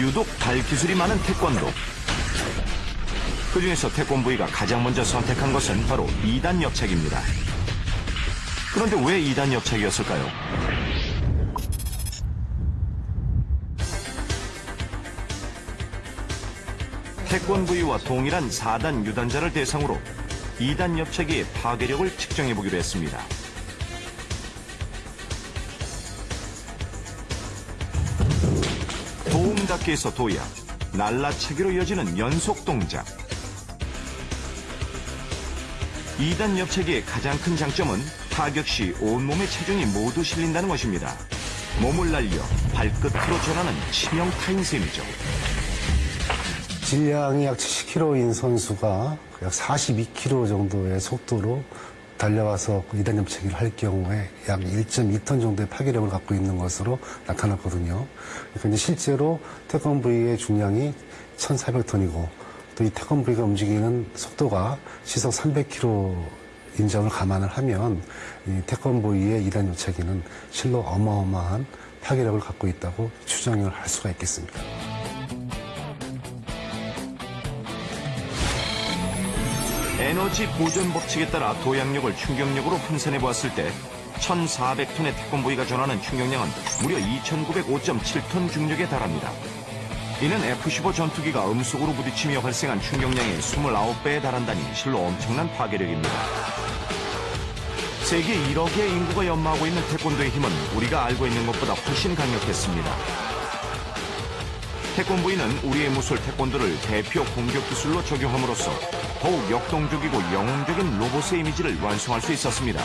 유독 발 기술이 많은 태권도. 그 중에서 태권부이가 가장 먼저 선택한 것은 바로 2단 옆책입니다. 그런데 왜 2단 옆책이었을까요? 태권부이와 동일한 4단 유단자를 대상으로 2단 옆책의 파괴력을 측정해 보기로 했습니다. 도움닫기에서 도약, 날라차기로 이어지는 연속 동작. 2단 옆체기의 가장 큰 장점은 타격 시 온몸의 체중이 모두 실린다는 것입니다. 몸을 날려 발끝으로 전하는 치명 타임셈이죠. 질량이 약 70kg인 선수가 약 42km 정도의 속도로 달려와서 그 이단 염 체기를 할 경우에 약 1.2톤 정도의 파괴력을 갖고 있는 것으로 나타났거든요. 그러니까 실제로 태권브이의 중량이 1,400톤이고 또 이 태권브이가 움직이는 속도가 시속 300km 인정을 감안을 하면 이 태권브이의 이단 염체기는 실로 어마어마한 파괴력을 갖고 있다고 추정을 할 수가 있겠습니다. 에너지 보존 법칙에 따라 도약력을 충격력으로 환산해 보았을 때 1,400톤의 태권부이가 전하는 충격량은 무려 2,905.7톤 중력에 달합니다. 이는 F-15 전투기가 음속으로 부딪히며 발생한 충격량의 29배에 달한다니 실로 엄청난 파괴력입니다. 세계 1억의 인구가 연마하고 있는 태권도의 힘은 우리가 알고 있는 것보다 훨씬 강력했습니다. 태권부이는 우리의 무술 태권도를 대표 공격 기술로 적용함으로써 더욱 역동적이고 영웅적인 로봇의 이미지를 완성할 수 있었습니다.